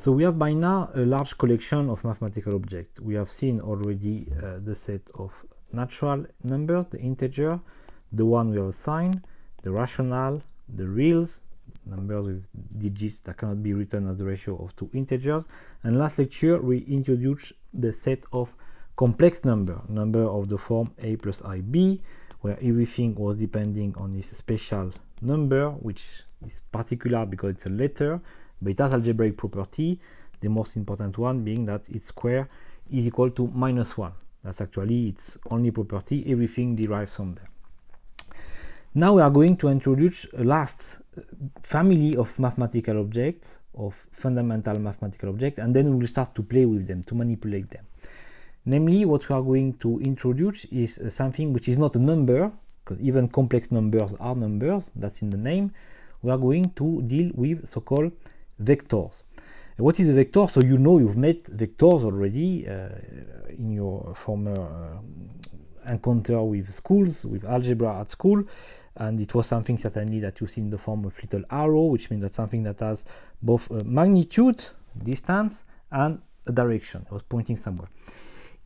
So we have by now a large collection of mathematical objects. We have seen already uh, the set of natural numbers, the integer, the one we have assigned, the rational, the reals, numbers with digits that cannot be written as the ratio of two integers. And last lecture, we introduced the set of complex number, number of the form a plus ib, where everything was depending on this special number, which is particular because it's a letter, has algebraic property, the most important one being that its square is equal to minus 1. That's actually its only property, everything derives from there. Now we are going to introduce a last uh, family of mathematical objects, of fundamental mathematical objects, and then we will start to play with them, to manipulate them. Namely, what we are going to introduce is uh, something which is not a number, because even complex numbers are numbers, that's in the name. We are going to deal with so-called vectors. What is a vector? So you know you've met vectors already uh, in your former uh, encounter with schools, with algebra at school, and it was something certainly that you see in the form of little arrow, which means that something that has both magnitude, distance, and a direction. It was pointing somewhere.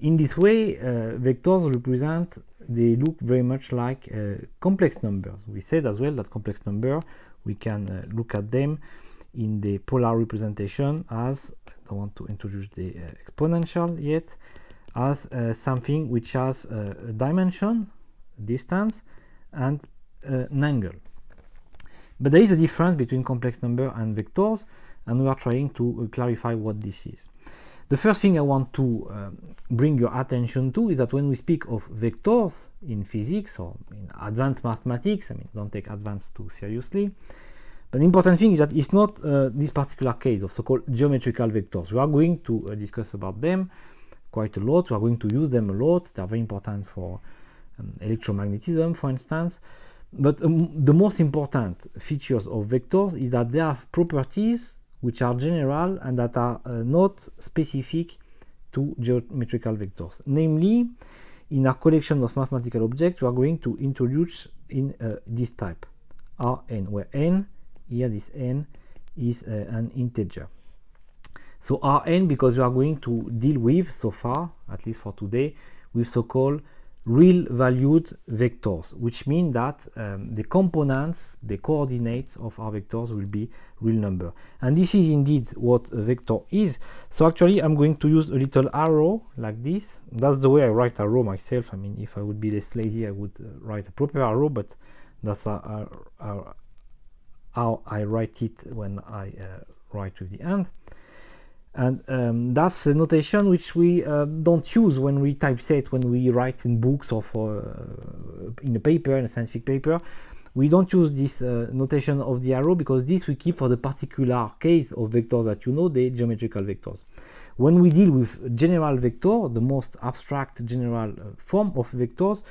In this way, uh, vectors represent, they look very much like uh, complex numbers. We said as well that complex number, we can uh, look at them in the polar representation as I don't want to introduce the uh, exponential yet as uh, something which has uh, a dimension distance and an angle. But there is a difference between complex number and vectors and we are trying to clarify what this is. The first thing I want to um, bring your attention to is that when we speak of vectors in physics or in advanced mathematics, I mean, don't take advanced too seriously, but the important thing is that it's not uh, this particular case of so-called geometrical vectors. We are going to uh, discuss about them quite a lot. We are going to use them a lot. They are very important for um, electromagnetism, for instance. But um, the most important features of vectors is that they have properties which are general and that are uh, not specific to geometrical vectors. Namely, in our collection of mathematical objects, we are going to introduce in uh, this type, Rn, where n here this n is uh, an integer. So rn because we are going to deal with so far at least for today with so-called real valued vectors which mean that um, the components the coordinates of our vectors will be real number. And this is indeed what a vector is. So actually i'm going to use a little arrow like this. That's the way i write arrow myself. I mean if i would be less lazy i would uh, write a proper arrow but that's a, how I write it when I uh, write with the hand. And um, that's a notation which we uh, don't use when we typeset when we write in books or for uh, in a paper in a scientific paper. We don't use this uh, notation of the arrow because this we keep for the particular case of vectors that you know the geometrical vectors. When we deal with general vector the most abstract general uh, form of vectors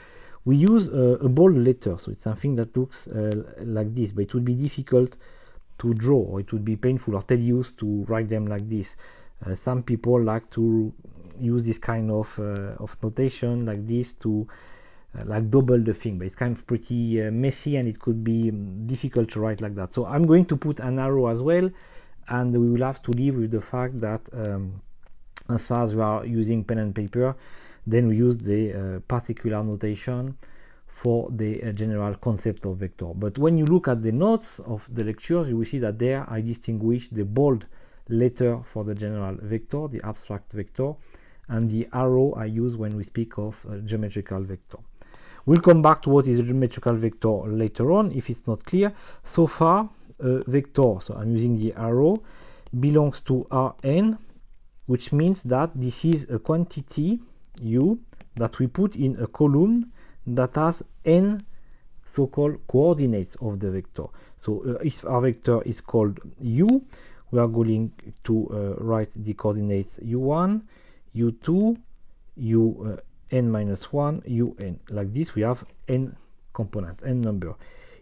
we use a, a, bold letter so it's something that looks uh, like this but it would be difficult to draw or it would be painful or tedious to write them like this. Uh, some people like to use this kind of uh, of notation like this to like double the thing but it's kind of pretty uh, messy and it could be um, difficult to write like that. So i'm going to put an arrow as well and we will have to live with the fact that um, as far as we are using pen and paper then we use the uh, particular notation for the uh, general concept of vector. But when you look at the notes of the lectures, you will see that there I distinguish the bold letter for the general vector, the abstract vector, and the arrow I use when we speak of a geometrical vector. We'll come back to what is a geometrical vector later on if it's not clear. So far, a vector, so I'm using the arrow, belongs to Rn, which means that this is a quantity u that we put in a column that has n so-called coordinates of the vector. So uh, if our vector is called u, we are going to uh, write the coordinates u1, u2, u uh, n minus 1, un. Like this, we have n component, n number.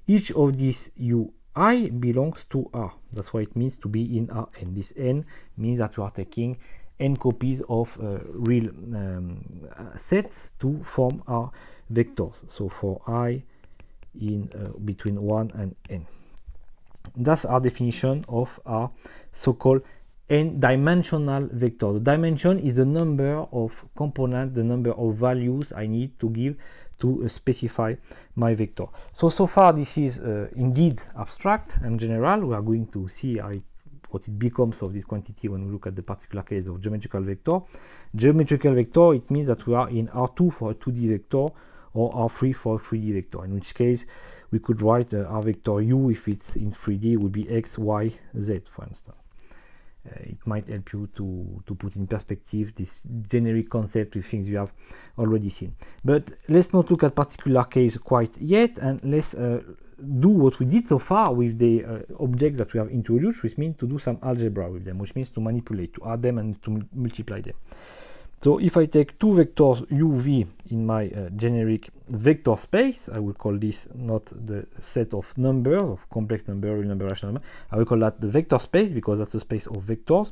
Each of these ui belongs to R. That's why it means to be in Rn. This n means that we are taking n copies of uh, real um, sets to form our vectors. So for i in uh, between 1 and n. That's our definition of our so-called n-dimensional vector. The dimension is the number of components, the number of values I need to give to uh, specify my vector. So, so far this is uh, indeed abstract and general. We are going to see it, what it becomes of this quantity when we look at the particular case of geometrical vector. Geometrical vector, it means that we are in R2 for a 2D vector or R3 for a 3D vector, in which case we could write uh, R vector u if it's in 3D it would be x, y, z, for instance. Uh, it might help you to, to put in perspective this generic concept with things you have already seen. But let's not look at particular case quite yet, and let's uh, do what we did so far with the uh, objects that we have introduced, which means to do some algebra with them, which means to manipulate, to add them and to multiply them. So if I take two vectors uv in my uh, generic vector space, I will call this not the set of numbers, of complex number, real number, rational number, I will call that the vector space because that's the space of vectors.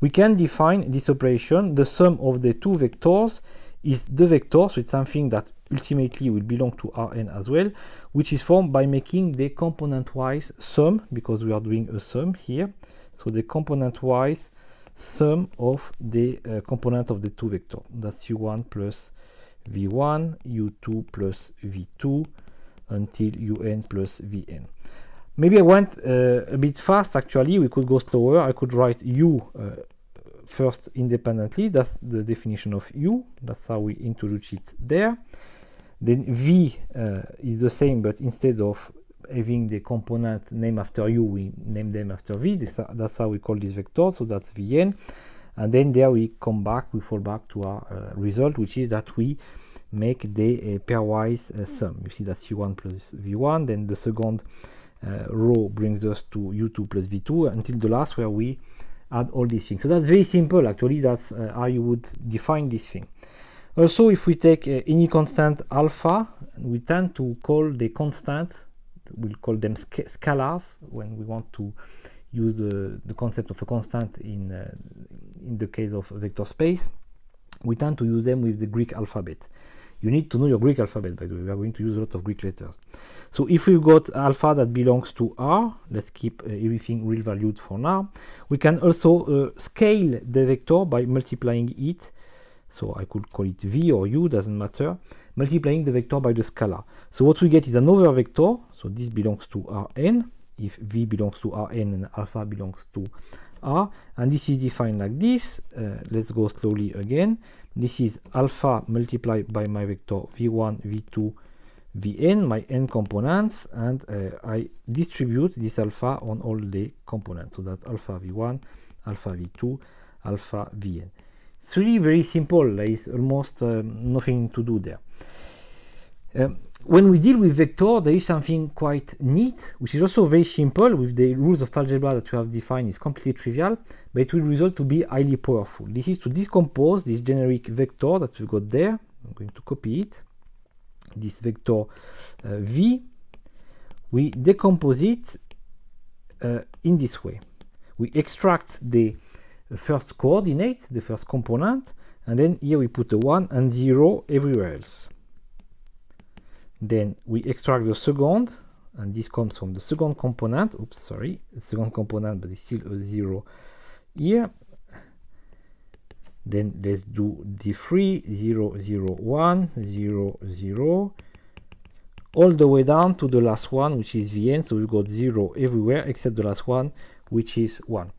We can define this operation, the sum of the two vectors is the vector, with something that ultimately will belong to Rn as well, which is formed by making the component-wise sum, because we are doing a sum here. So the component-wise sum of the uh, component of the two vector. That's u1 plus v1, u2 plus v2 until un plus vn. Maybe I went uh, a bit fast actually, we could go slower. I could write u uh, first independently, that's the definition of u, that's how we introduce it there. Then v uh, is the same, but instead of having the component name after u, we name them after v. This, that's how we call this vector. So that's vn. And then there we come back, we fall back to our uh, result, which is that we make the uh, pairwise uh, sum. You see that's u1 plus v1. Then the second uh, row brings us to u2 plus v2 until the last where we add all these things. So that's very simple. Actually, that's uh, how you would define this thing. Also, if we take uh, any constant alpha, we tend to call the constant we'll call them sc scalars when we want to use the, the concept of a constant in, uh, in the case of vector space. We tend to use them with the Greek alphabet. You need to know your Greek alphabet, by the way. We are going to use a lot of Greek letters. So if we've got alpha that belongs to R, let's keep uh, everything real valued for now. We can also uh, scale the vector by multiplying it. So I could call it V or U, doesn't matter. Multiplying the vector by the scalar. So what we get is another vector. So this belongs to Rn. If V belongs to Rn and alpha belongs to R. And this is defined like this. Uh, let's go slowly again. This is alpha multiplied by my vector V1, V2, Vn, my n components. And uh, I distribute this alpha on all the components. So that alpha V1, alpha V2, alpha Vn. It's really very simple. There is almost um, nothing to do there. Um, when we deal with vector, there is something quite neat, which is also very simple with the rules of algebra that we have defined is completely trivial, but it will result to be highly powerful. This is to decompose this generic vector that we've got there. I'm going to copy it. This vector uh, v, we decompose it uh, in this way. We extract the first coordinate, the first component, and then here we put a 1 and 0 everywhere else. Then we extract the second, and this comes from the second component. Oops, sorry, the second component, but it's still a zero here. Then let's do D3, 0, 0, 1, 0, 0, all the way down to the last one, which is Vn. So we've got 0 everywhere except the last one, which is 1.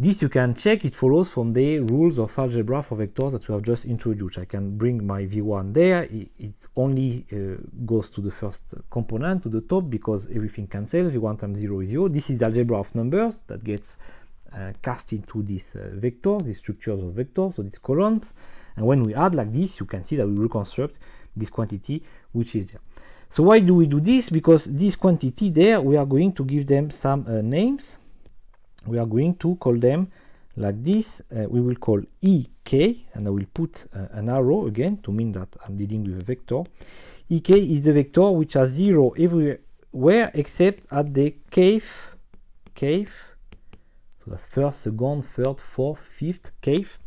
This you can check, it follows from the rules of algebra for vectors that we have just introduced. I can bring my v1 there, it, it only uh, goes to the first component, to the top, because everything cancels, v1 times 0 is 0. This is the algebra of numbers that gets uh, cast into these uh, vectors, these structures of vectors, so these columns. And when we add like this, you can see that we reconstruct this quantity which is there. So why do we do this? Because this quantity there, we are going to give them some uh, names we are going to call them like this. Uh, we will call ek, and I will put uh, an arrow again to mean that I'm dealing with a vector. ek is the vector which has zero everywhere except at the kth, kth, so that's first, second, third, fourth, fifth, kth,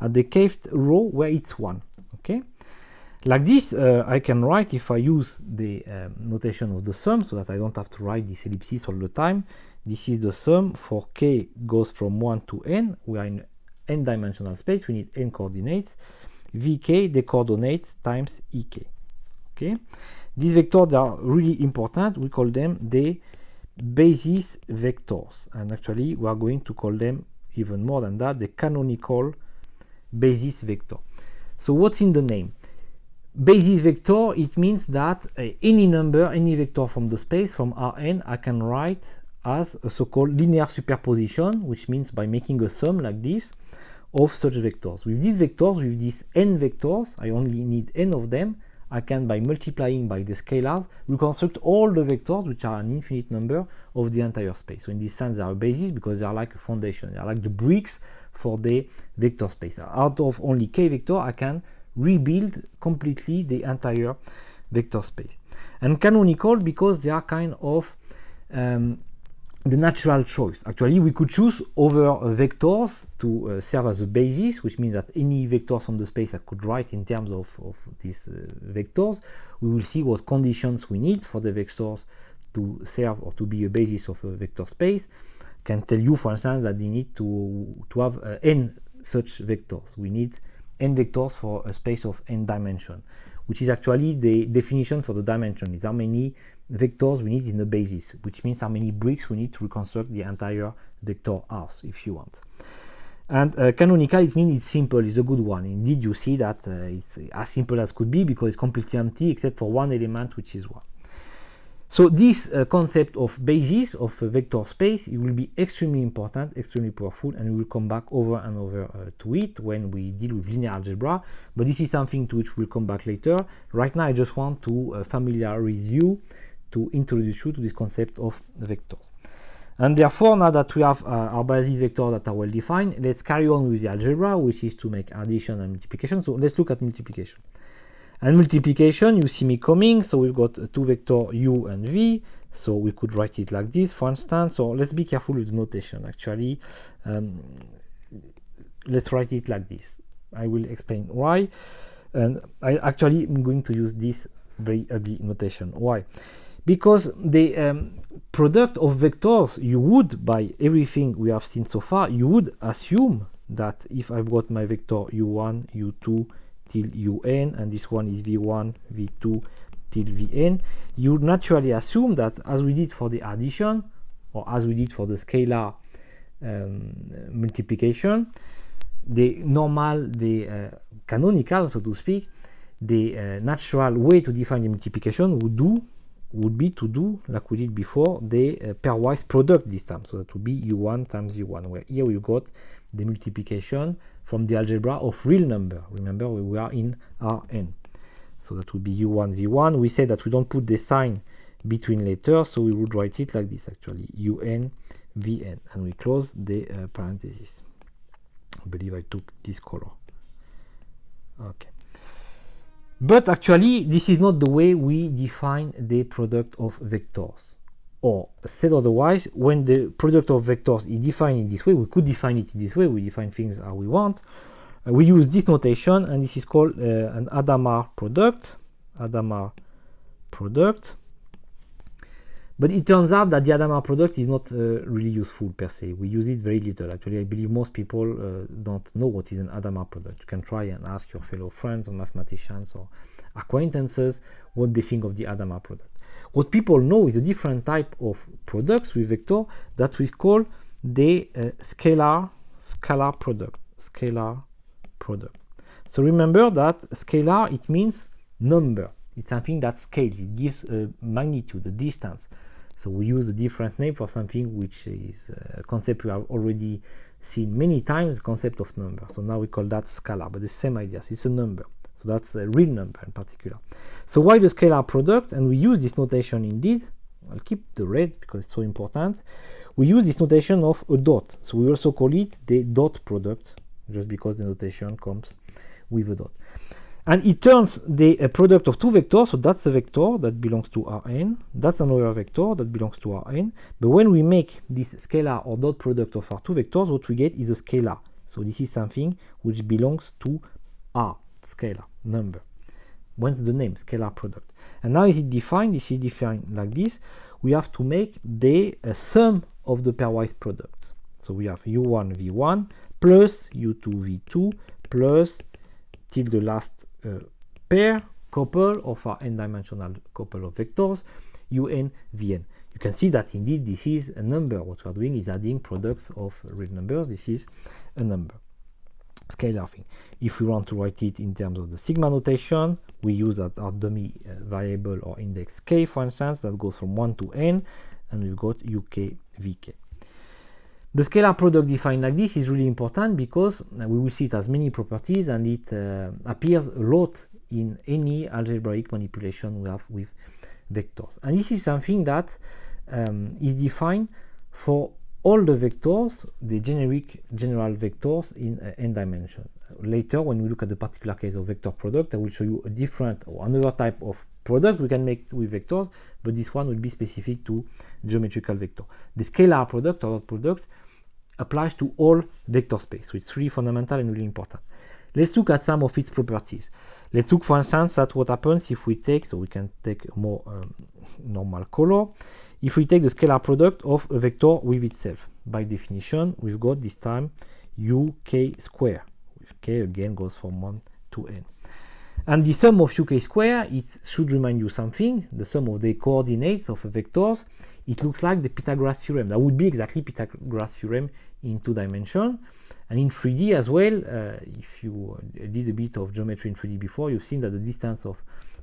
at the kth row where it's one. Okay, Like this, uh, I can write if I use the um, notation of the sum so that I don't have to write this ellipsis all the time. This is the sum for k goes from 1 to n. We are in n-dimensional space. We need n coordinates. vk, the coordinates times ek. Okay. These vectors are really important. We call them the basis vectors. And actually, we are going to call them even more than that, the canonical basis vector. So what's in the name? Basis vector, it means that uh, any number, any vector from the space, from Rn, I can write as a so-called linear superposition, which means by making a sum like this of such vectors. With these vectors, with these n vectors, I only need n of them, I can, by multiplying by the scalars, reconstruct all the vectors, which are an infinite number, of the entire space. So in this sense, they are a basis because they are like a foundation. They are like the bricks for the vector space. Out of only k vector, I can rebuild completely the entire vector space. And canonical because they are kind of um, the natural choice. Actually, we could choose over vectors to uh, serve as a basis, which means that any vectors on the space I could write in terms of, of these uh, vectors. We will see what conditions we need for the vectors to serve or to be a basis of a vector space. Can tell you, for instance, that they need to, to have uh, n such vectors. We need n vectors for a space of n dimension, which is actually the definition for the dimension, is how many vectors we need in the basis, which means how many bricks we need to reconstruct the entire vector house, if you want. And uh, canonical, it means it's simple, it's a good one. Indeed, you see that uh, it's as simple as could be because it's completely empty except for one element, which is 1. So this uh, concept of basis of a vector space, it will be extremely important, extremely powerful, and we will come back over and over uh, to it when we deal with linear algebra. But this is something to which we'll come back later. Right now, I just want to uh, familiarize you to introduce you to this concept of vectors. And therefore, now that we have uh, our basis vectors that are well defined, let's carry on with the algebra, which is to make addition and multiplication. So let's look at multiplication. And multiplication, you see me coming, so we've got two vector u and v, so we could write it like this, for instance. So let's be careful with the notation, actually. Um, let's write it like this. I will explain why. And I actually am going to use this very ugly notation. Why? Because the um, product of vectors you would by everything we have seen so far you would assume that if I've got my vector u1 u2 till un and this one is v1 v2 till vn you naturally assume that as we did for the addition or as we did for the scalar um, multiplication the normal the uh, canonical so to speak the uh, natural way to define the multiplication would do would be to do, like we did before, the uh, pairwise product this time. So that would be u1 times u1, where here we got the multiplication from the algebra of real number. Remember, we are in Rn. So that would be u1, v1. We said that we don't put the sign between letters, so we would write it like this actually, un, vn. And we close the uh, parenthesis. I believe I took this color. Okay. But actually, this is not the way we define the product of vectors. Or said otherwise, when the product of vectors is defined in this way, we could define it in this way, we define things how we want. Uh, we use this notation, and this is called uh, an Hadamard product. Hadamard product. But it turns out that the Hadamard product is not uh, really useful per se. We use it very little. Actually, I believe most people uh, don't know what is an Hadamard product. You can try and ask your fellow friends or mathematicians or acquaintances what they think of the Hadamard product. What people know is a different type of products with vector that we call the uh, scalar scalar product. Scalar product. So remember that scalar it means number. It's something that scales. It gives a magnitude, a distance. So we use a different name for something which is uh, a concept we have already seen many times, the concept of number. So now we call that scalar, but the same idea, it's a number. So that's a real number in particular. So why the scalar product? And we use this notation indeed. I'll keep the red because it's so important. We use this notation of a dot. So we also call it the dot product, just because the notation comes with a dot and it turns the product of two vectors so that's a vector that belongs to Rn that's another vector that belongs to Rn. But when we make this scalar or dot product of our two vectors what we get is a scalar. So this is something which belongs to R scalar number. What's the name? Scalar product. And now is it defined? This is defined like this. We have to make the uh, sum of the pairwise product. So we have u1 v1 plus u2 v2 plus till the last uh, pair couple of our n-dimensional couple of vectors un vn you can see that indeed this is a number what we are doing is adding products of real numbers this is a number scalar thing. If we want to write it in terms of the sigma notation, we use that our dummy uh, variable or index k, for instance, that goes from 1 to n, and we've got uk vk. The scalar product defined like this is really important because we will see it has many properties and it uh, appears a lot in any algebraic manipulation we have with vectors. And this is something that um, is defined for all the vectors, the generic general vectors in uh, n dimension. Later, when we look at the particular case of vector product, I will show you a different or another type of product we can make with vectors, but this one will be specific to geometrical vector. The scalar product or product applies to all vector space, so it's really fundamental and really important. Let's look at some of its properties. Let's look, for instance, at what happens if we take, so we can take a more um, normal color if we take the scalar product of a vector with itself. By definition, we've got this time uk square, with k again goes from 1 to n. And the sum of uk square, it should remind you something, the sum of the coordinates of a vectors, it looks like the Pythagoras theorem. That would be exactly Pythagoras theorem in two dimension. And in 3D as well, uh, if you did a bit of geometry in 3D before, you've seen that the distance of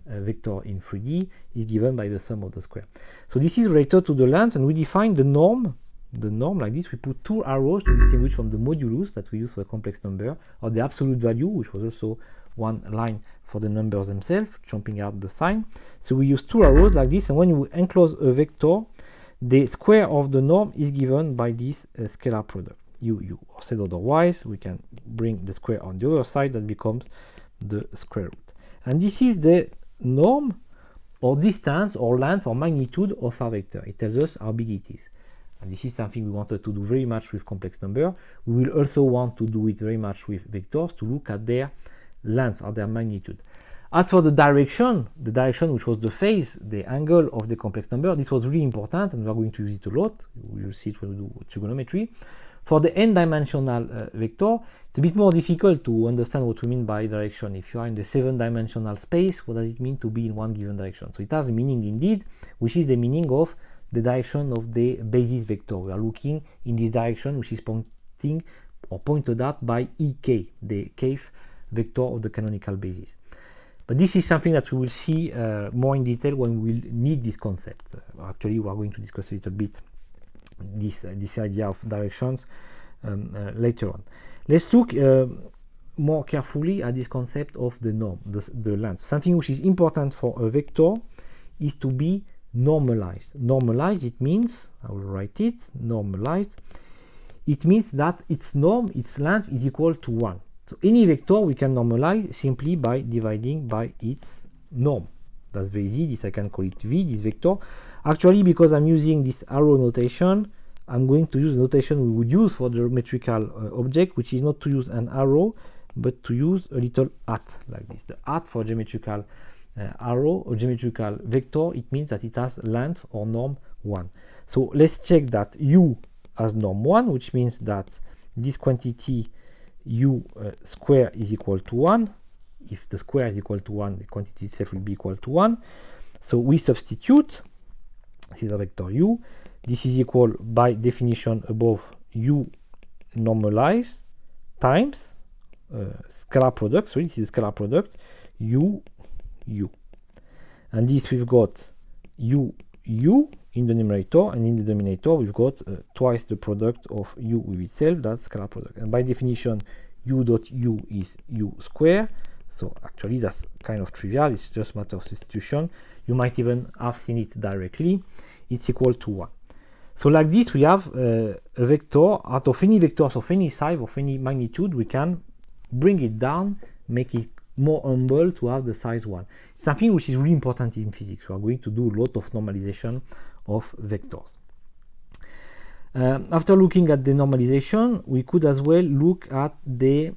a vector in 3D is given by the sum of the square. So this is related to the length, and we define the norm, the norm like this. We put two arrows to distinguish from the modulus that we use for a complex number, or the absolute value, which was also one line for the numbers themselves, jumping out the sign. So we use two arrows like this, and when you enclose a vector, the square of the norm is given by this uh, scalar product, u, u. Or said otherwise, we can bring the square on the other side, that becomes the square root. And this is the norm or distance or length or magnitude of our vector. It tells us how big it is. And this is something we wanted to do very much with complex number. We will also want to do it very much with vectors to look at their length or their magnitude. As for the direction, the direction which was the phase, the angle of the complex number, this was really important and we are going to use it a lot. We will see it when we do trigonometry. For the n-dimensional uh, vector, it's a bit more difficult to understand what we mean by direction. If you are in the seven-dimensional space, what does it mean to be in one given direction? So it has a meaning indeed, which is the meaning of the direction of the basis vector. We are looking in this direction, which is pointing or pointed out by ek, the kth vector of the canonical basis. But this is something that we will see uh, more in detail when we need this concept. Uh, actually, we are going to discuss a little bit this uh, this idea of directions um, uh, later on. Let's look uh, more carefully at this concept of the norm, the, the length. Something which is important for a vector is to be normalized. Normalized, it means, I will write it, normalized, it means that its norm, its length is equal to 1. So any vector we can normalize simply by dividing by its norm. That's very easy, this I can call it v, this vector. Actually, because I'm using this arrow notation, I'm going to use the notation we would use for geometrical uh, object, which is not to use an arrow, but to use a little at like this. The at for geometrical uh, arrow or geometrical vector, it means that it has length or norm 1. So let's check that u has norm 1, which means that this quantity u uh, square is equal to 1. If the square is equal to 1, the quantity itself will be equal to 1. So we substitute this is a vector u. This is equal by definition above u normalized times uh, scalar product. So this is scalar product u u. And this we've got u u in the numerator and in the denominator we've got uh, twice the product of u with itself that's scalar product and by definition u dot u is u square so actually that's kind of trivial it's just matter of substitution you might even have seen it directly, it's equal to 1. So like this, we have uh, a vector out of any vectors of any size, of any magnitude, we can bring it down, make it more humble to have the size 1. something which is really important in physics. We are going to do a lot of normalization of vectors. Uh, after looking at the normalization, we could as well look at the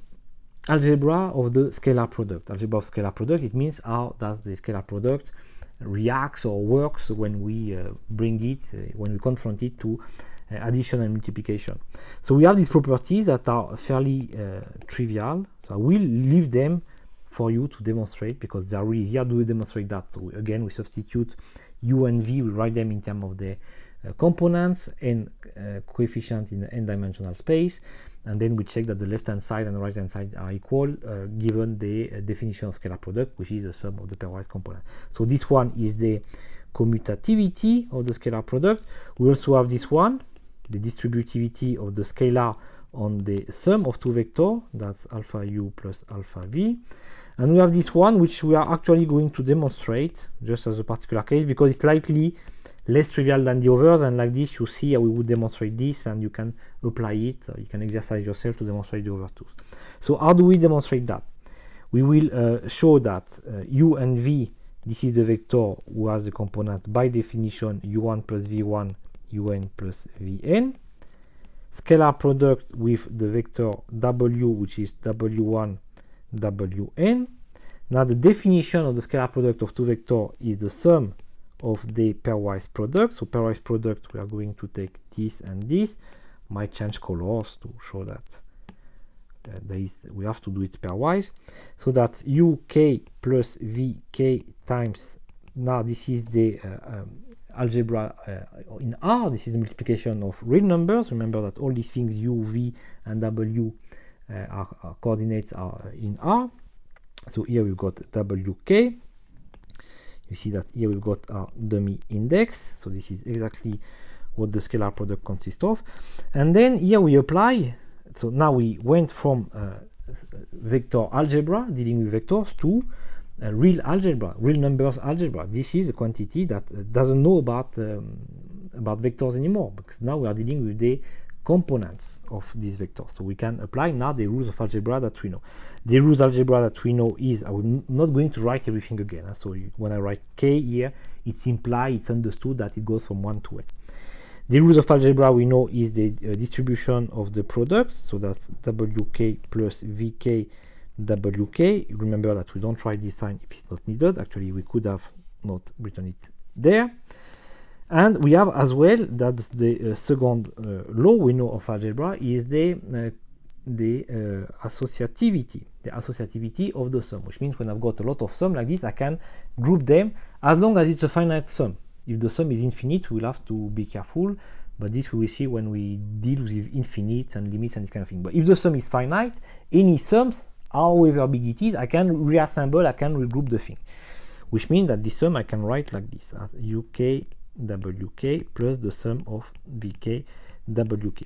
algebra of the scalar product. Algebra of scalar product, it means how does the scalar product reacts or works when we uh, bring it, uh, when we confront it to uh, addition and multiplication. So we have these properties that are fairly uh, trivial. So I will leave them for you to demonstrate because they are really easy. How do we demonstrate that? So again, we substitute u and v, we write them in terms of the uh, components and uh, coefficients in the n-dimensional space. And then we check that the left hand side and the right hand side are equal uh, given the uh, definition of scalar product which is the sum of the pairwise component so this one is the commutativity of the scalar product. We also have this one the distributivity of the scalar on the sum of two vectors that's alpha u plus alpha v. And we have this one which we are actually going to demonstrate just as a particular case because it's slightly less trivial than the others and like this you see how we would demonstrate this and you can apply it you can exercise yourself to demonstrate the other two. So how do we demonstrate that? We will uh, show that uh, u and v this is the vector who has the component by definition u1 plus v1 un plus vn scalar product with the vector w which is w1 wn now the definition of the scalar product of two vectors is the sum of the pairwise product. So pairwise product, we are going to take this and this. Might change colors to show that uh, there is we have to do it pairwise. So that's uk plus vk times. Now this is the uh, um, algebra uh, in R. This is the multiplication of real numbers. Remember that all these things u, v, and w uh, are, are coordinates are in R. So here we've got wk you see that here we've got our dummy index so this is exactly what the scalar product consists of and then here we apply so now we went from uh, vector algebra dealing with vectors to uh, real algebra real numbers algebra this is a quantity that uh, doesn't know about um, about vectors anymore because now we are dealing with the components of these vectors. So we can apply now the rules of algebra that we know. The rules algebra that we know is, I'm not going to write everything again. Huh? So when I write k here, it's implied, it's understood that it goes from 1 to n. The rules of algebra we know is the uh, distribution of the product. So that's wk plus vk wk. Remember that we don't write this sign if it's not needed. Actually, we could have not written it there. And we have as well that the uh, second uh, law we know of algebra is the uh, the uh, associativity, the associativity of the sum, which means when I've got a lot of sum like this, I can group them as long as it's a finite sum. If the sum is infinite, we'll have to be careful, but this we will see when we deal with infinite and limits and this kind of thing. But if the sum is finite, any sums, however big it is, I can reassemble, I can regroup the thing, which means that this sum I can write like this as uk wk plus the sum of vk wk.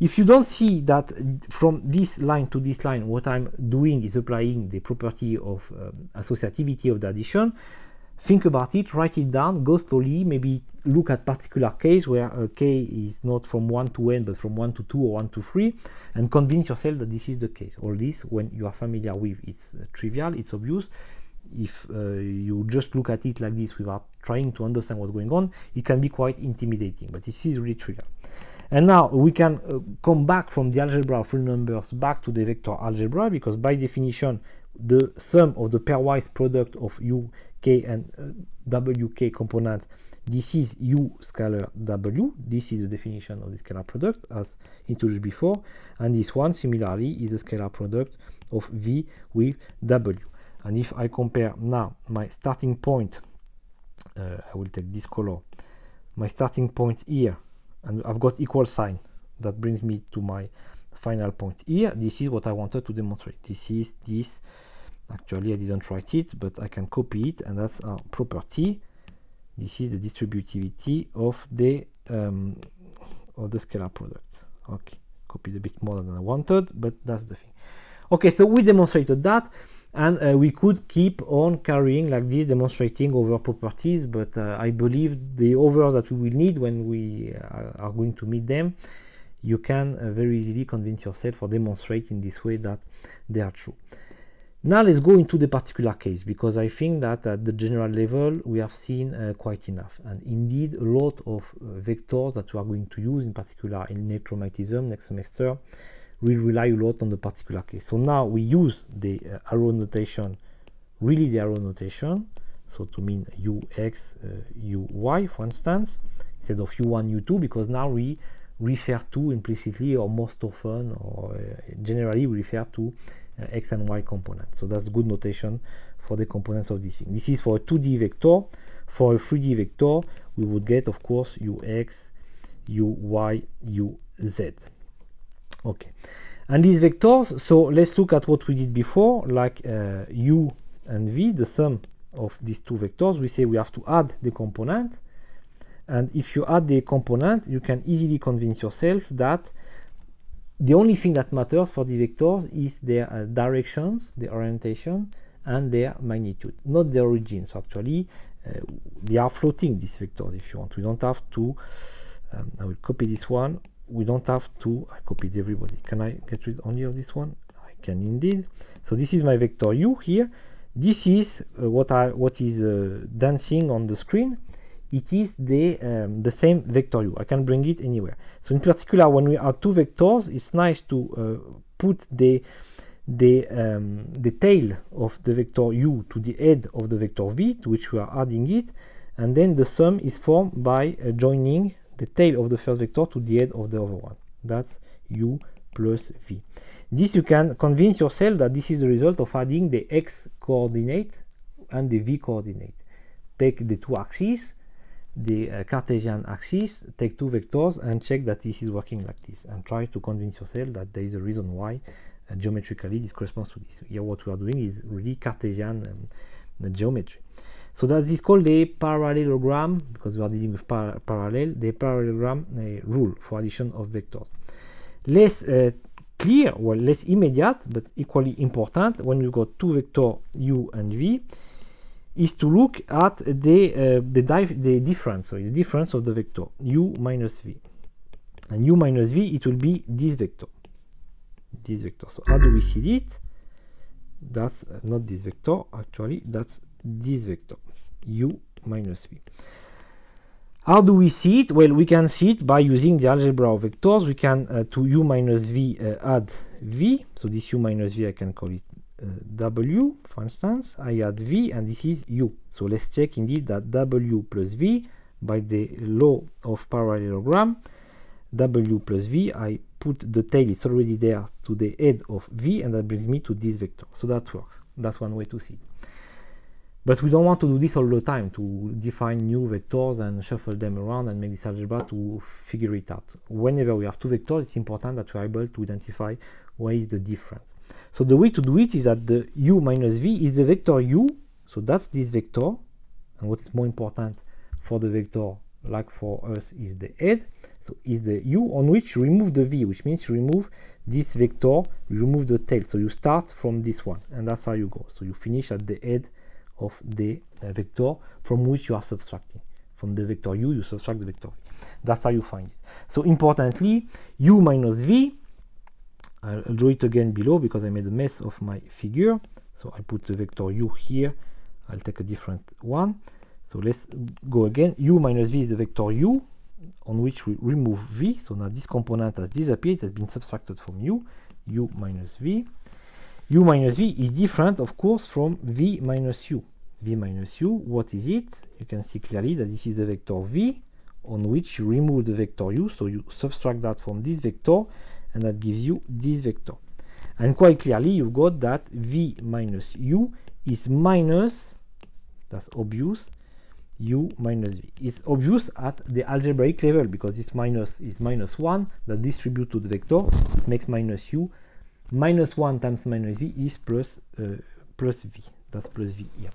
If you don't see that from this line to this line, what I'm doing is applying the property of um, associativity of the addition, think about it, write it down, go slowly, maybe look at particular case where k is not from 1 to n but from 1 to 2 or 1 to 3 and convince yourself that this is the case. All this when you are familiar with it's uh, trivial, it's obvious if uh, you just look at it like this without trying to understand what's going on, it can be quite intimidating, but this is really trivial. And now we can uh, come back from the algebra of real numbers back to the vector algebra because by definition the sum of the pairwise product of u, k and uh, wk component. This is u scalar w. This is the definition of the scalar product as introduced before. And this one similarly is the scalar product of v with w. And if I compare now my starting point uh, I will take this color. My starting point here and I've got equal sign. That brings me to my final point here. This is what I wanted to demonstrate. This is this actually I didn't write it but I can copy it and that's our property. This is the distributivity of the um, of the scalar product. Okay copied a bit more than I wanted but that's the thing. Okay so we demonstrated that and uh, we could keep on carrying like this demonstrating over properties but uh, I believe the overs that we will need when we uh, are going to meet them you can uh, very easily convince yourself or demonstrate in this way that they are true now let's go into the particular case because I think that at the general level we have seen uh, quite enough and indeed a lot of uh, vectors that we are going to use in particular in electromagnetism next semester will rely a lot on the particular case. So now we use the uh, arrow notation, really the arrow notation, so to mean ux, uh, uy, for instance, instead of u1, u2, because now we refer to implicitly or most often or uh, generally we refer to uh, x and y components. So that's good notation for the components of this thing. This is for a 2D vector. For a 3D vector, we would get, of course, ux, uy, uz. Okay. And these vectors, so let's look at what we did before, like uh, u and v, the sum of these two vectors. We say we have to add the component. And if you add the component, you can easily convince yourself that the only thing that matters for the vectors is their uh, directions, the orientation, and their magnitude, not the origin. So actually, uh, they are floating, these vectors, if you want. We don't have to, um, I will copy this one. We don't have to, I copied everybody. Can I get rid only of this one? I can indeed. So this is my vector u here. This is uh, what I what is uh, dancing on the screen. It is the um, the same vector u. I can bring it anywhere. So in particular, when we add two vectors, it's nice to uh, put the the, um, the tail of the vector u to the head of the vector v to which we are adding it and then the sum is formed by uh, joining the tail of the first vector to the head of the other one that's u plus v this you can convince yourself that this is the result of adding the x coordinate and the v coordinate take the two axes the uh, Cartesian axis, take two vectors and check that this is working like this and try to convince yourself that there is a reason why uh, geometrically this corresponds to this. Here what we are doing is really Cartesian um, geometry. So that is called a parallelogram because we are dealing with par parallel, the parallelogram uh, rule for addition of vectors. Less uh, clear, well less immediate, but equally important when we got two vector u and v is to look at the uh, the, the difference, so the difference of the vector u minus v. And u minus v, it will be this vector this vector. So how do we see it? That's uh, not this vector, actually, that's this vector, u minus v. How do we see it? Well, we can see it by using the algebra of vectors. We can, uh, to u minus v, uh, add v. So this u minus v, I can call it w, for instance. I add v, and this is u. So let's check indeed that w plus v, by the law of parallelogram, w plus v, I put the tail, it's already there, to the head of v, and that brings me to this vector. So that works. That's one way to see it. But we don't want to do this all the time, to define new vectors and shuffle them around and make this algebra to figure it out. Whenever we have two vectors, it's important that we are able to identify where is the difference. So the way to do it is that the u minus v is the vector u, so that's this vector, and what's more important for the vector, like for us, is the head, so is the u on which you remove the v, which means you remove this vector, remove the tail. So you start from this one, and that's how you go. So you finish at the head of the uh, vector from which you are subtracting. From the vector u, you subtract the vector v. That's how you find it. So importantly, u minus v, I'll draw it again below because I made a mess of my figure. So I put the vector u here. I'll take a different one. So let's go again. u minus v is the vector u on which we remove v. So now this component has disappeared, it has been subtracted from u, u minus v. u minus v is different, of course, from v minus u. v minus u, what is it? You can see clearly that this is the vector v on which you remove the vector u, so you subtract that from this vector, and that gives you this vector. And quite clearly, you've got that v minus u is minus, that's obvious, u minus v. It's obvious at the algebraic level because this minus is minus 1 that distribute to the vector it makes minus u minus 1 times minus v is plus, uh, plus v that's plus v here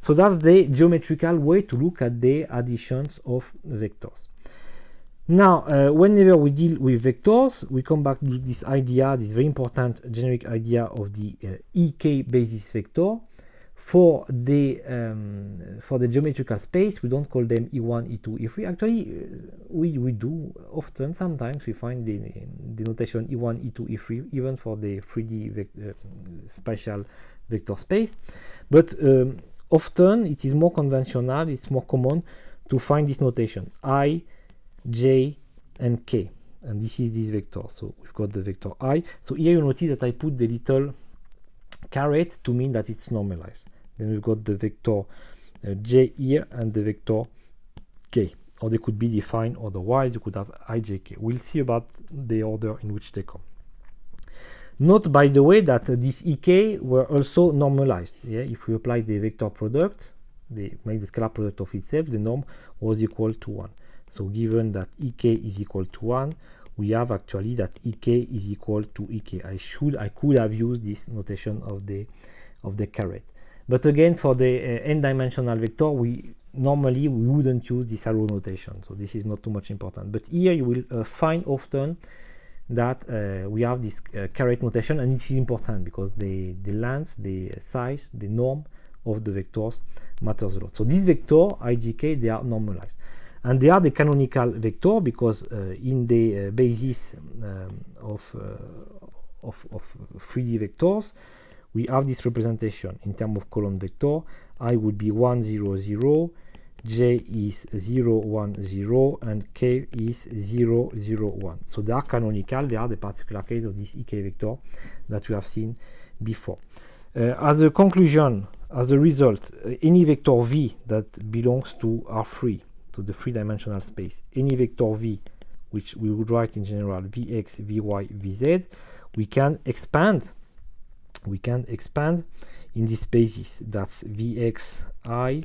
so that's the geometrical way to look at the additions of vectors now uh, whenever we deal with vectors we come back to this idea this very important generic idea of the uh, ek basis vector. For the um, for the geometrical space we don't call them e1 e2 e3 actually uh, we we do often sometimes we find the, the notation e1 e2 e3 even for the 3d vec uh, spatial vector space. But um, often it is more conventional it's more common to find this notation i j and k. And this is this vector. So we've got the vector i. So here you notice that i put the little caret to mean that it's normalized. Then we've got the vector uh, j here and the vector k. Or they could be defined otherwise. You could have ijk we'll see about the order in which they come. Note by the way that uh, these ek were also normalized. Yeah if we apply the vector product they make the scalar product of itself the norm was equal to 1 so given that ek is equal to 1, we have actually that ek is equal to ek. I should, I could have used this notation of the of the caret. But again, for the uh, n-dimensional vector, we normally we wouldn't use this arrow notation. So this is not too much important. But here you will uh, find often that uh, we have this uh, caret notation, and it is important because the the length, the size, the norm of the vectors matters a lot. So this vector ijk they are normalized and they are the canonical vector because uh, in the uh, basis um, of, uh, of, of 3D vectors we have this representation in terms of column vector. I would be 1 0 0 j is 0 1 0 and k is 0 0 1 so they are canonical. They are the particular case of this ek vector that we have seen before. Uh, as a conclusion as a result uh, any vector v that belongs to r3 to the three-dimensional space. Any vector v which we would write in general vx vy vz we can expand we can expand in this basis that's vxi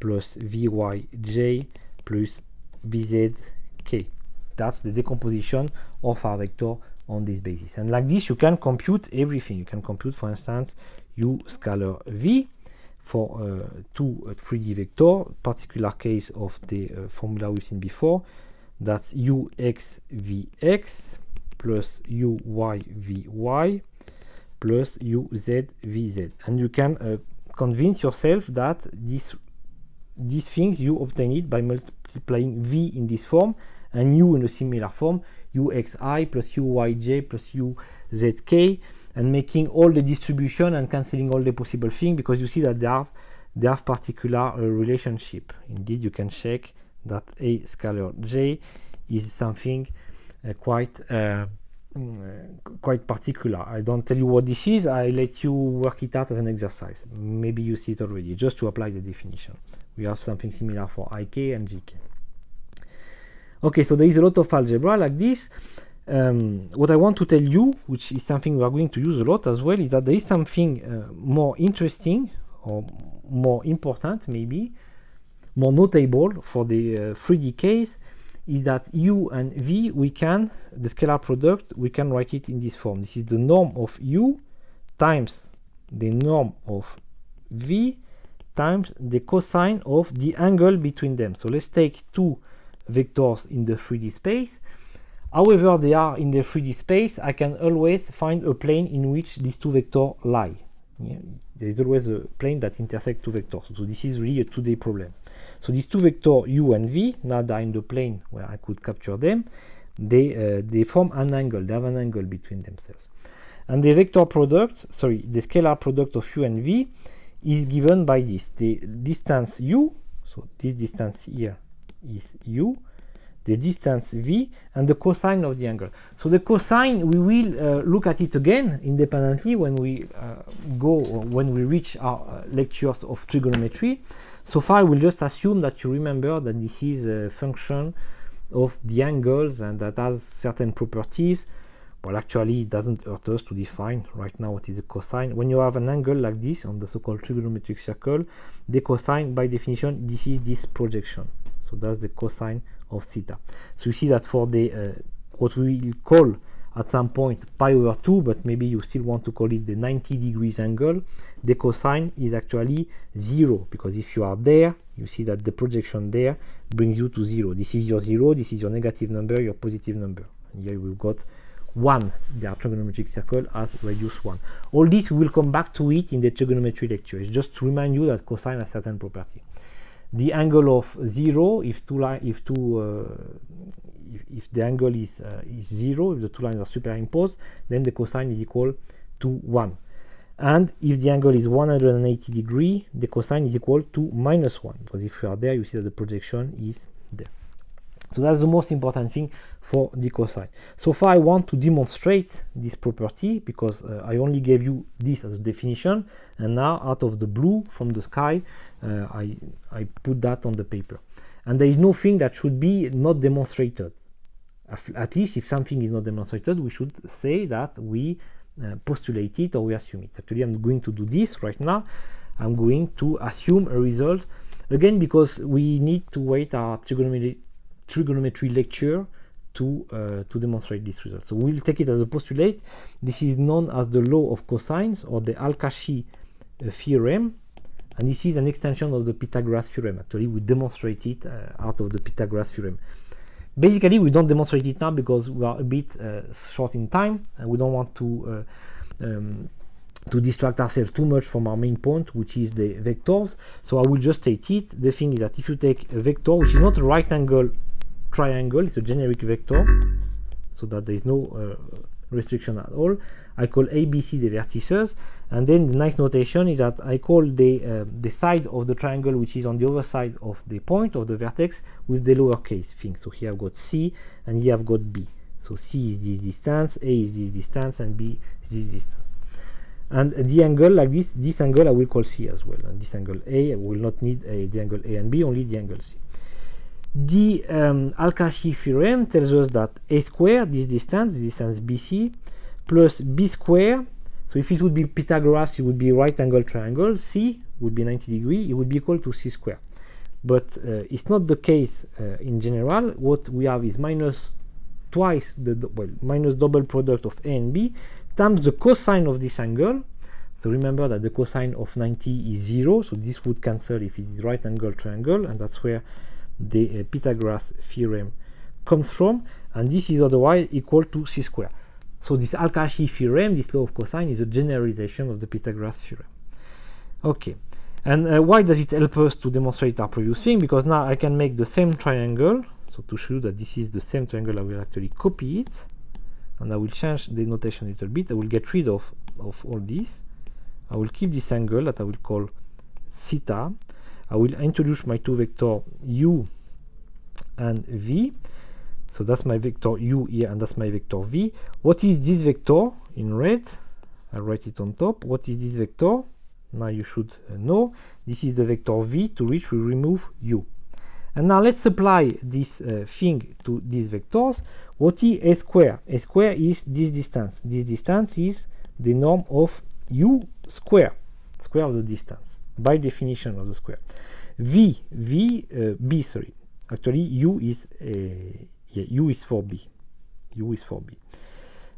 plus vyj plus vzk that's the decomposition of our vector on this basis and like this you can compute everything. You can compute for instance u scalar v for uh, two uh, 3D vector, particular case of the uh, formula we've seen before, that's uxvx plus uyvy plus uzvz. And you can uh, convince yourself that this, these things you obtain it by multiplying v in this form and u in a similar form, uxi plus uyj plus uzk and making all the distribution and cancelling all the possible things because you see that they have they have particular uh, relationship. Indeed you can check that a scalar j is something uh, quite uh, mm, quite particular. I don't tell you what this is. I let you work it out as an exercise. Maybe you see it already just to apply the definition. We have something similar for ik and gk okay so there is a lot of algebra like this um, what I want to tell you, which is something we are going to use a lot as well, is that there is something uh, more interesting or more important, maybe more notable for the uh, 3D case, is that u and v we can the scalar product we can write it in this form. This is the norm of u times the norm of v times the cosine of the angle between them. So let's take two vectors in the 3D space However they are in the 3D space, I can always find a plane in which these two vectors lie. Yeah, there is always a plane that intersects two vectors. So this is really a 2D problem. So these two vectors u and v, now they are in the plane where I could capture them, they, uh, they form an angle, they have an angle between themselves. And the vector product, sorry, the scalar product of u and v is given by this. The distance u, so this distance here is u, the distance v and the cosine of the angle. So the cosine, we will uh, look at it again independently when we uh, go, when we reach our uh, lectures of trigonometry. So far, we'll just assume that you remember that this is a function of the angles and that has certain properties. Well, actually, it doesn't hurt us to define right now what is the cosine. When you have an angle like this on the so-called trigonometric circle, the cosine, by definition, this is this projection. So that's the cosine of theta. So you see that for the uh, what we will call at some point pi over 2, but maybe you still want to call it the 90 degrees angle, the cosine is actually 0, because if you are there, you see that the projection there brings you to 0. This is your 0, this is your negative number, your positive number. And here we've got 1, the trigonometric circle has radius 1. All this, we will come back to it in the trigonometry lecture. It's just to remind you that cosine has certain property the angle of zero if two line if two uh, if, if, the angle is uh, is zero if the two lines are superimposed then the cosine is equal to one. And if the angle is 180 degree the cosine is equal to minus one because if you are there you see that the projection is there So that's the most important thing for the cosine. So far I want to demonstrate this property because uh, I only gave you this as a definition and now out of the blue from the sky uh, I, I put that on the paper. And there is nothing that should be not demonstrated. At least if something is not demonstrated we should say that we uh, postulate it or we assume it. Actually I'm going to do this right now. I'm going to assume a result again because we need to wait our trigonometry trigonometry lecture to uh, to demonstrate this result. So we'll take it as a postulate. This is known as the law of cosines or the Al-Kashi uh, theorem, and this is an extension of the Pythagoras theorem. Actually, we demonstrate it uh, out of the Pythagoras theorem. Basically, we don't demonstrate it now because we are a bit uh, short in time, and we don't want to uh, um, to distract ourselves too much from our main point, which is the vectors. So I will just state it. The thing is that if you take a vector, which is not a right angle triangle, it's a generic vector, so that there is no uh, restriction at all. I call ABC the vertices, and then the nice notation is that I call the uh, the side of the triangle which is on the other side of the point of the vertex with the lowercase thing. So here I've got C, and here I've got B. So C is this distance, A is this distance, and B is this distance. And the angle like this, this angle I will call C as well. And this angle A, I will not need a, the angle A and B, only the angle C. The um, Al-Kashi theorem tells us that a squared, this distance, this distance BC, plus b squared, so if it would be Pythagoras, it would be right angle triangle, C would be 90 degree, it would be equal to C squared. But uh, it's not the case uh, in general. What we have is minus twice the, well, minus double product of A and B times the cosine of this angle. So remember that the cosine of 90 is 0, so this would cancel if it is right angle triangle, and that's where the uh, Pythagoras theorem comes from, and this is otherwise equal to c squared. So this Al-Kashi theorem, this law of cosine, is a generalization of the Pythagoras theorem. Okay, and uh, why does it help us to demonstrate our previous thing? Because now I can make the same triangle, so to show that this is the same triangle, I will actually copy it, and I will change the notation a little bit. I will get rid of, of all this. I will keep this angle that I will call theta, I will introduce my two vector u and v. So that's my vector u here and that's my vector v. What is this vector in red? I write it on top. What is this vector? Now you should uh, know. This is the vector v to which we remove u. And now let's apply this uh, thing to these vectors. What is a square? A square is this distance. This distance is the norm of u square, square of the distance by definition of the square. V, V, uh, B, sorry. Actually, U is, uh, yeah, U is for B. U is for B.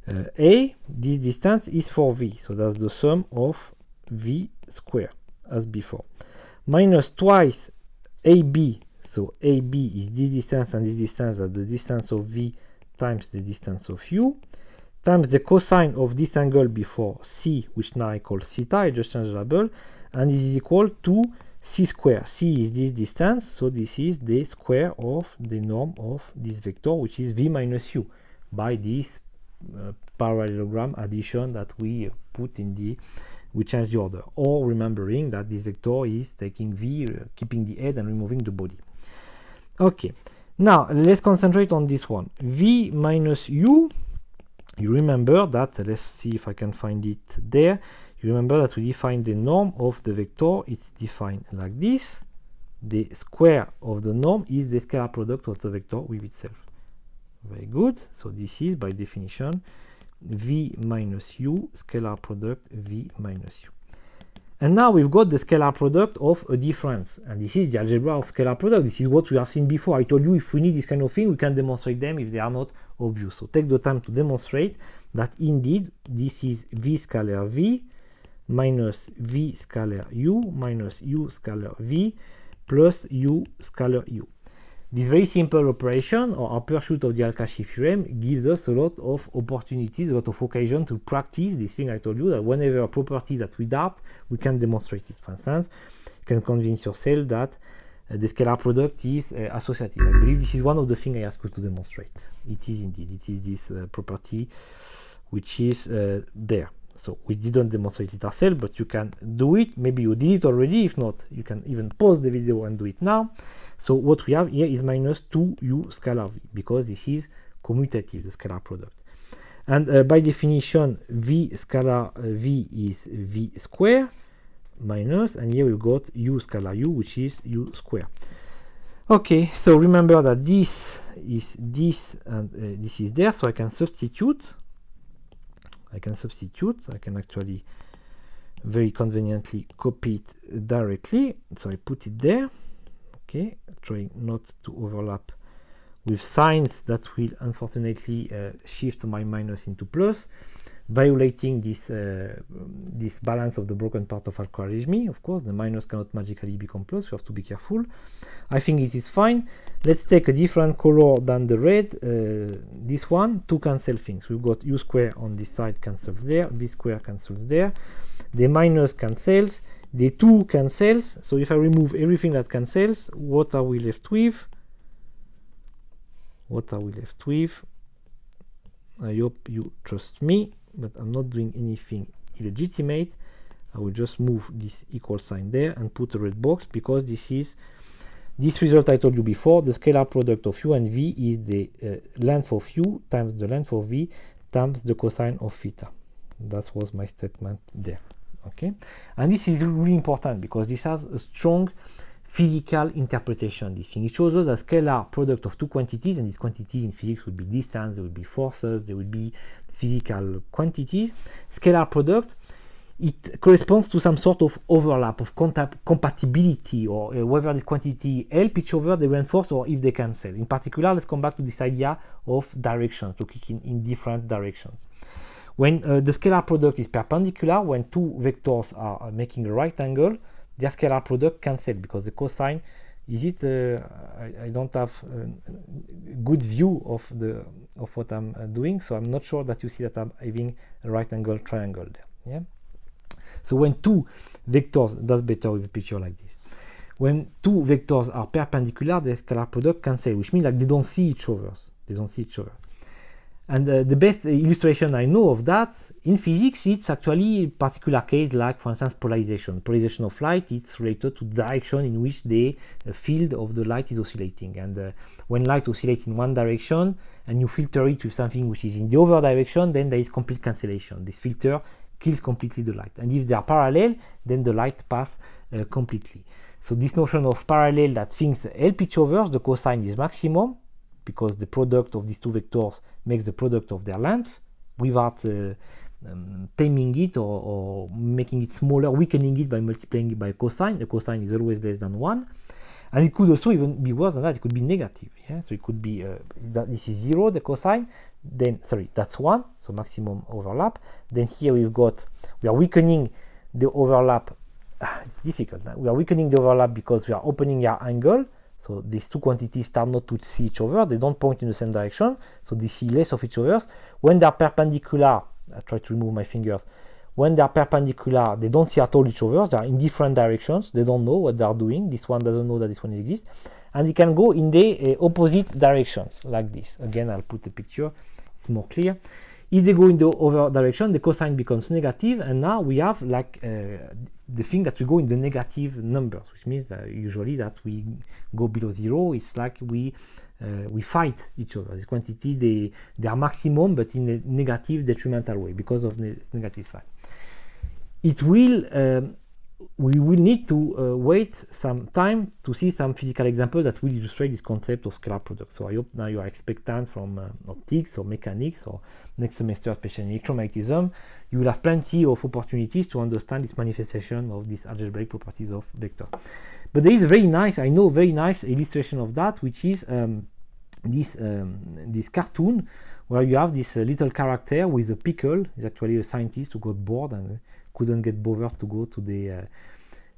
Uh, A, this distance is for V. So that's the sum of V square as before. Minus twice AB. So AB is this distance and this distance at the distance of V times the distance of U times the cosine of this angle before C, which now I call theta, I just change the label, and this is equal to c square. c is this distance, so this is the square of the norm of this vector, which is v minus u, by this uh, parallelogram addition that we put in the we change the order. Or remembering that this vector is taking v uh, keeping the head and removing the body. Okay. Now let's concentrate on this one. V minus u you remember that let's see if i can find it there remember that we define the norm of the vector. It's defined like this. The square of the norm is the scalar product of the vector with itself. Very good. So this is, by definition, v minus u, scalar product v minus u. And now we've got the scalar product of a difference. And this is the algebra of scalar product. This is what we have seen before. I told you if we need this kind of thing, we can demonstrate them if they are not obvious. So take the time to demonstrate that indeed this is v scalar v minus v scalar u minus u scalar v plus u scalar u. This very simple operation or pursuit of the Al-Kashi theorem gives us a lot of opportunities, a lot of occasion to practice this thing I told you that whenever a property that we doubt, we can demonstrate it. For instance, you can convince yourself that uh, the scalar product is uh, associative. I believe this is one of the things I asked you to demonstrate. It is indeed, it is this uh, property which is uh, there. So we didn't demonstrate it ourselves, but you can do it. Maybe you did it already. If not, you can even pause the video and do it now. So what we have here is minus 2u scalar v, because this is commutative, the scalar product. And uh, by definition, v scalar uh, v is v square minus, and here we've got u scalar u, which is u square. Okay, so remember that this is this and uh, this is there, so I can substitute. I can substitute. I can actually very conveniently copy it directly. So I put it there. Okay, trying not to overlap with signs that will unfortunately uh, shift my minus into plus violating this uh, this balance of the broken part of algorithm. Of course, the minus cannot magically become plus. We have to be careful. I think it is fine. Let's take a different color than the red. Uh, this one to cancel things. We've got u square on this side cancels there. v square cancels there. The minus cancels. The 2 cancels. So if I remove everything that cancels, what are we left with? What are we left with? I hope you trust me but I'm not doing anything illegitimate. I will just move this equal sign there and put a red box because this is this result I told you before the scalar product of u and v is the uh, length of u times the length of v times the cosine of theta. That was my statement there okay? And this is really important because this has a strong physical interpretation this thing. It shows us a scalar product of two quantities and these quantities in physics would be distance there would be forces there would be physical quantities, scalar product, it corresponds to some sort of overlap of compatibility or uh, whether this quantity help each other, they reinforce or if they cancel. In particular, let's come back to this idea of directions, to kick in, in different directions. When uh, the scalar product is perpendicular, when two vectors are making a right angle, their scalar product cancel because the cosine is it uh, I, I, don't have a good view of the of what I'm uh, doing so I'm not sure that you see that I'm having a right angle triangle there yeah? So when two vectors that's better with a picture like this. When two vectors are perpendicular the scalar product cancel which means like they don't see each other. They don't see each other and uh, the best illustration I know of that in physics, it's actually a particular case like, for instance, polarization. Polarization of light is related to direction in which the uh, field of the light is oscillating. And uh, when light oscillates in one direction and you filter it with something which is in the other direction, then there is complete cancellation. This filter kills completely the light. And if they are parallel, then the light pass uh, completely. So this notion of parallel that things help each other, the cosine is maximum, because the product of these two vectors makes the product of their length without uh, um, taming it or, or, making it smaller, weakening it by multiplying it by cosine. The cosine is always less than 1. And it could also even be worse than that. It could be negative. Yeah? So it could be uh, that this is 0, the cosine. Then, sorry, that's 1, so maximum overlap. Then here we've got, we are weakening the overlap. Ah, it's difficult. We are weakening the overlap because we are opening our angle. So these two quantities start not to see each other, they don't point in the same direction, so they see less of each other. When they are perpendicular, I try to remove my fingers, when they are perpendicular, they don't see at all each other, they are in different directions, they don't know what they are doing, this one doesn't know that this one exists, and they can go in the uh, opposite directions, like this. Again, I'll put a picture, it's more clear. If they go in the other direction, the cosine becomes negative, and now we have like uh, the thing that we go in the negative numbers, which means that usually that we go below zero, it's like we uh, we fight each other. The quantity they they are maximum, but in a negative detrimental way because of the negative sign. It will um, we will need to uh, wait some time to see some physical examples that will illustrate this concept of scalar product. So I hope now you are expectant from uh, optics or mechanics or next semester, especially electromagnetism, you will have plenty of opportunities to understand this manifestation of these algebraic properties of vector. But there is a very nice, I know, very nice illustration of that, which is um, this um, this cartoon where you have this uh, little character with a pickle. He's actually a scientist who got bored and couldn't get bothered to go to the uh,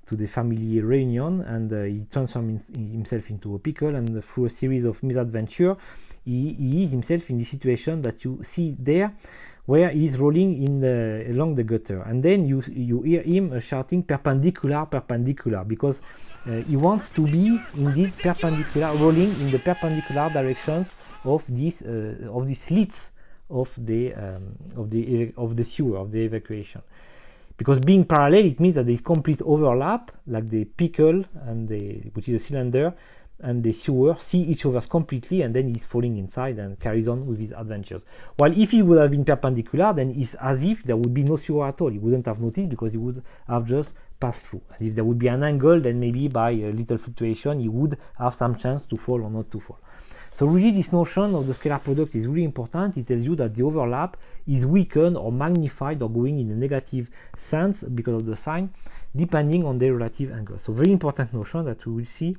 to the family reunion and uh, he transforms himself into a pickle and through a series of misadventure he, he, is himself in the situation that you see there where he is rolling in the, along the gutter. And then you you hear him shouting perpendicular perpendicular because uh, he wants to be indeed perpendicular rolling in the perpendicular directions of these uh, of these slits of the um, of the of the sewer of the evacuation because being parallel it means that there is complete overlap like the pickle and the which is a cylinder and the sewer see each other completely and then he's falling inside and carries on with his adventures. While if he would have been perpendicular then it's as if there would be no sewer at all. He wouldn't have noticed because he would have just passed through. And if there would be an angle then maybe by a little fluctuation he would have some chance to fall or not to fall so really this notion of the scalar product is really important. It tells you that the overlap is weakened or magnified or going in a negative sense because of the sign, depending on the relative angle. So very important notion that we will see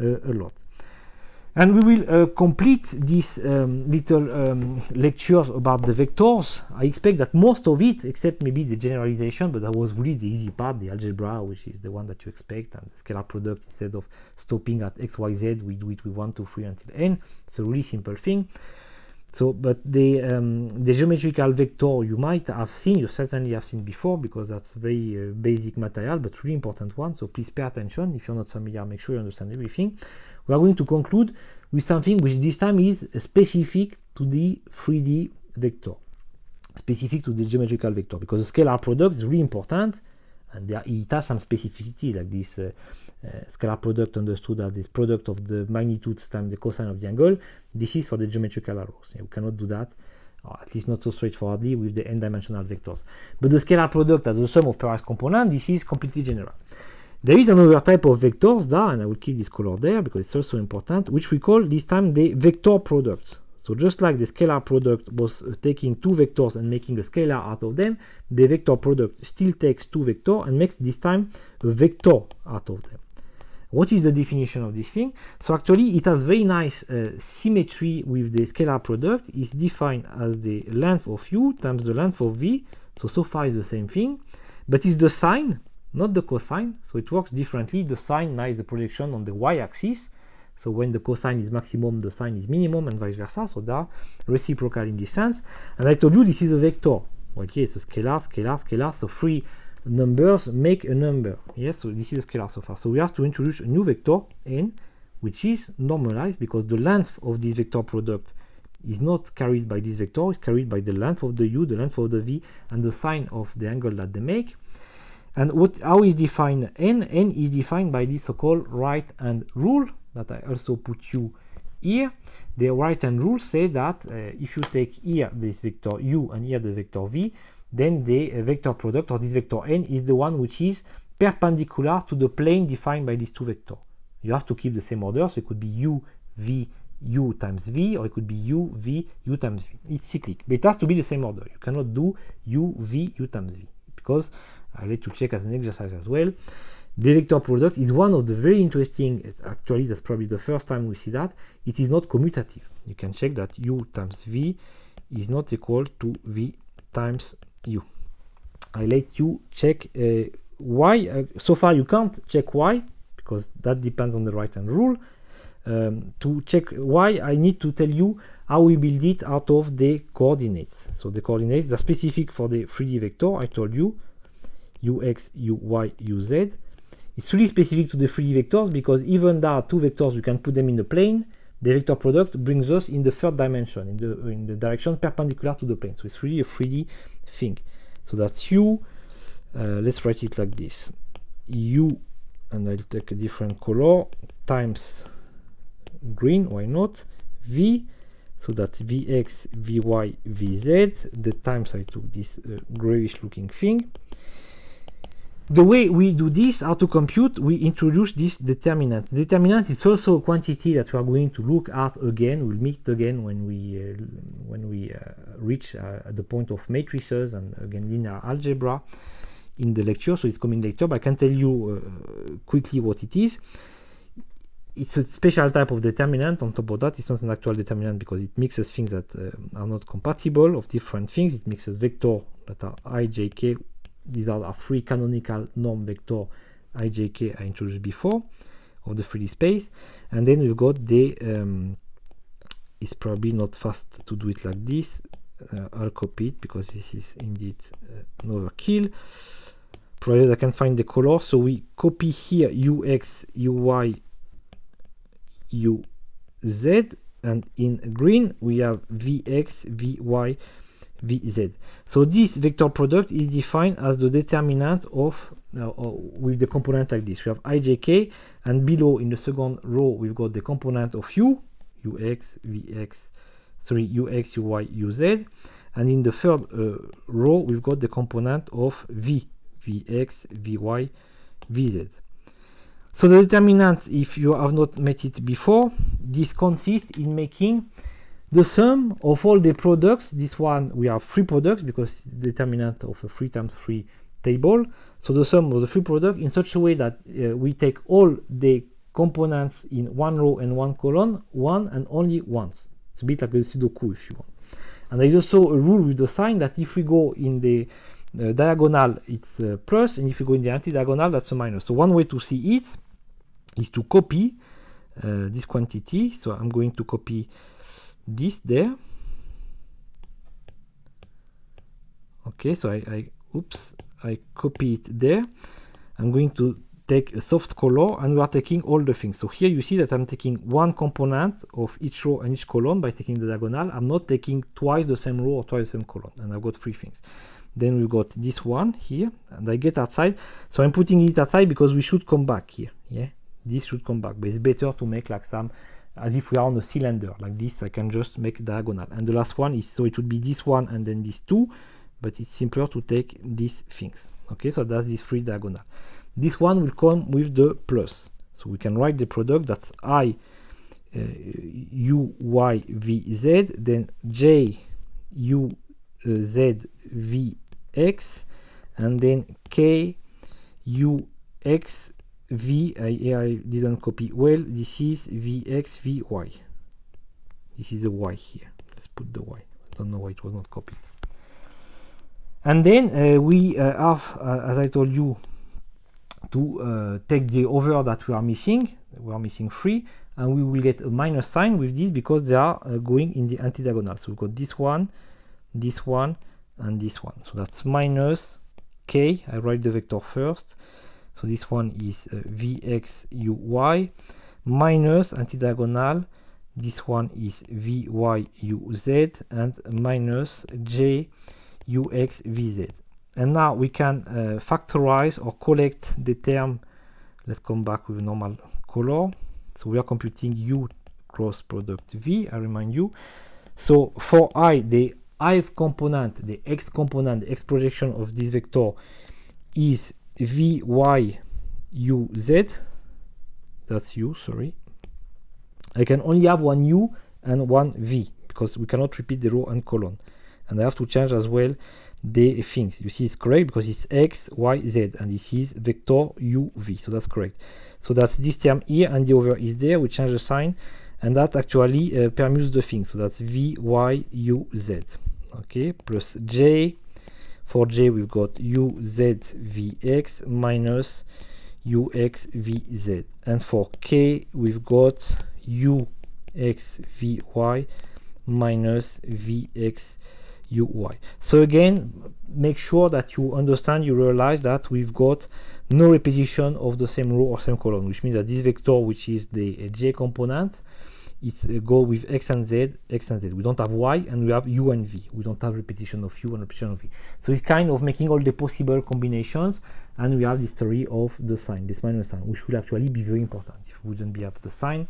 uh, a lot. And we will uh, complete these um, little um, lectures about the vectors. I expect that most of it, except maybe the generalization, but that was really the easy part, the algebra, which is the one that you expect, and the scalar product, instead of stopping at x, y, z, we do it with 1, 2, 3 until n. It's a really simple thing. So, but the, um, the geometrical vector you might have seen, you certainly have seen before, because that's very uh, basic material, but really important one. So please pay attention. If you're not familiar, make sure you understand everything we are going to conclude with something which this time is specific to the 3D vector, specific to the geometrical vector, because the scalar product is really important, and there, it has some specificity, like this uh, uh, scalar product understood as this product of the magnitudes times the cosine of the angle. This is for the geometrical arrows. We cannot do that, or at least not so straightforwardly with the n-dimensional vectors. But the scalar product as the sum of pairwise components, this is completely general. There is another type of vectors there, and I will keep this color there because it's also important, which we call this time the vector product. So just like the scalar product was uh, taking two vectors and making a scalar out of them, the vector product still takes two vectors and makes this time a vector out of them. What is the definition of this thing? So actually it has very nice uh, symmetry with the scalar product. It's defined as the length of u times the length of v. So so far it's the same thing, but it's the sign not the cosine. So it works differently. The sine now is the projection on the y-axis. So when the cosine is maximum, the sine is minimum, and vice versa. So they are reciprocal in this sense. And I told you this is a vector. Well, here it's a scalar, scalar, scalar. So three numbers make a number. Yes, so this is a scalar so far. So we have to introduce a new vector n, which is normalized because the length of this vector product is not carried by this vector, it's carried by the length of the u, the length of the v, and the sine of the angle that they make. And what how is defined n? n is defined by this so-called right hand rule that I also put you here. The right hand rule say that uh, if you take here this vector u and here the vector v, then the uh, vector product or this vector n is the one which is perpendicular to the plane defined by these two vectors. You have to keep the same order, so it could be u, v, u times v, or it could be u, v, u times v. It's cyclic, but it has to be the same order. You cannot do u, v, u times v, because I let you check as an exercise as well. The vector product is one of the very interesting, actually that's probably the first time we see that, it is not commutative. You can check that u times v is not equal to v times u. I let you check uh, y, uh, so far you can't check y, because that depends on the right hand rule. Um, to check y, I need to tell you how we build it out of the coordinates. So the coordinates are specific for the 3D vector, I told you, ux, uy, uz. It's really specific to the 3D vectors because even there are two vectors, we can put them in the plane. The vector product brings us in the third dimension, in the, in the direction perpendicular to the plane. So it's really a 3D thing. So that's u. Uh, let's write it like this. u, and I'll take a different color, times green, why not? v, so that's vx, vy, vz. The times I took this uh, grayish looking thing the way we do this, how to compute, we introduce this determinant. Determinant is also a quantity that we are going to look at again. We'll meet again when we uh, when we uh, reach uh, the point of matrices and again linear algebra in the lecture. So it's coming later, but I can tell you uh, quickly what it is. It's a special type of determinant. On top of that, it's not an actual determinant because it mixes things that uh, are not compatible of different things. It mixes vector that are i, j, k these are our three canonical norm vector ijk I introduced before of the 3D space. And then we've got the um, it's probably not fast to do it like this uh, I'll copy it because this is indeed uh, an overkill. Provided I can find the color. So we copy here ux uy uz and in green we have Vx, Vy, Vz. So this vector product is defined as the determinant of uh, with the component like this. We have ijk and below in the second row we've got the component of u, ux, vx, sorry, ux, uy, uz, and in the third uh, row we've got the component of v, vx, vy, vz. So the determinant, if you have not met it before, this consists in making the sum of all the products. This one we have three products because it's the determinant of a 3 times 3 table. So the sum of the three products in such a way that uh, we take all the components in one row and one column, one and only once. It's a bit like a Sudoku if you want. And there is also a rule with the sign that if we go in the uh, diagonal, it's plus, and if you go in the anti-diagonal, that's a minus. So one way to see it is to copy uh, this quantity. So I'm going to copy this there. Okay, so I, I oops, I copy it there. I'm going to take a soft color and we are taking all the things. So here you see that I'm taking one component of each row and each column by taking the diagonal. I'm not taking twice the same row or twice the same column and I've got three things. Then we've got this one here and I get outside. So I'm putting it outside because we should come back here. Yeah this should come back but it's better to make like some as if we are on a cylinder like this I can just make diagonal. And the last one is so it would be this one and then these two but it's simpler to take these things. Okay so that's this three diagonal. This one will come with the plus. So we can write the product that's i uh, u y v z then j u uh, z v x and then k u x v I, I didn't copy. Well this is vx vy this is the y here. Let's put the y. I don't know why it was not copied. And then uh, we uh, have uh, as I told you to uh, take the over that we are missing. We are missing 3 and we will get a minus sign with this because they are uh, going in the anti-diagonal. So we've got this one this one and this one. So that's minus k. I write the vector first so this one is uh, vxuy minus anti-diagonal. This one is vyuz and minus juxvz. And now we can uh, factorize or collect the term. Let's come back with normal color. So we are computing u cross product v, I remind you. So for i, the i component, the x component, the x projection of this vector is v y u z. That's u sorry. I can only have one u and one v because we cannot repeat the row and column and I have to change as well the things. You see it's correct because it's x y z and this is vector u v. So that's correct. So that's this term here and the over is there. We change the sign and that actually uh, permutes the thing. So that's v y u z. Okay plus j for j we've got u z v x minus u x v z. And for k we've got u x v y minus v x u y. So again make sure that you understand you realize that we've got no repetition of the same row or same column which means that this vector which is the j component it's uh, go with x and z, x and z. We don't have y and we have u and v. We don't have repetition of u and repetition of v. So it's kind of making all the possible combinations and we have the story of the sign, this minus sign, which would actually be very important. If we wouldn't be have the sign,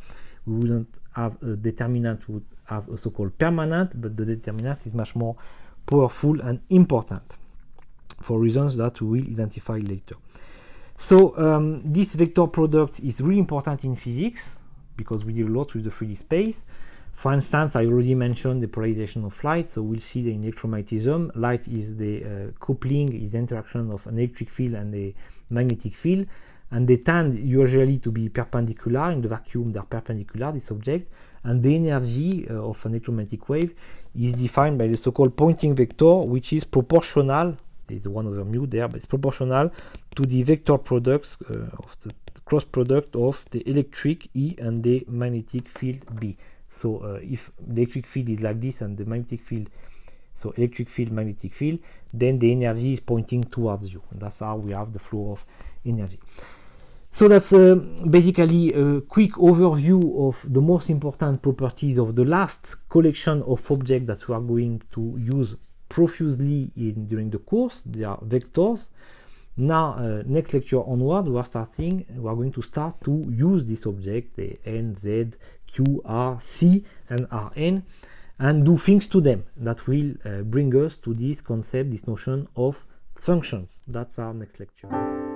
we wouldn't have a determinant, would have a so-called permanent, but the determinant is much more powerful and important for reasons that we will identify later. So um, this vector product is really important in physics because we deal a lot with the 3D space. For instance, I already mentioned the polarization of light, so we'll see the electromagnetism. Light is the uh, coupling, is the interaction of an electric field and a magnetic field, and they tend usually to be perpendicular. In the vacuum, they're perpendicular, this object, and the energy uh, of an electromagnetic wave is defined by the so-called Poynting vector, which is proportional, the 1 over mu there, but it's proportional to the vector products uh, of the cross product of the electric E and the magnetic field B. So uh, if the electric field is like this and the magnetic field, so electric field, magnetic field, then the energy is pointing towards you. And that's how we have the flow of energy. So that's uh, basically a quick overview of the most important properties of the last collection of objects that we are going to use profusely in during the course. They are vectors. Now, uh, next lecture onward, we are starting. We are going to start to use this object, the n, z, q, r, c, and rn, and do things to them that will uh, bring us to this concept, this notion of functions. That's our next lecture.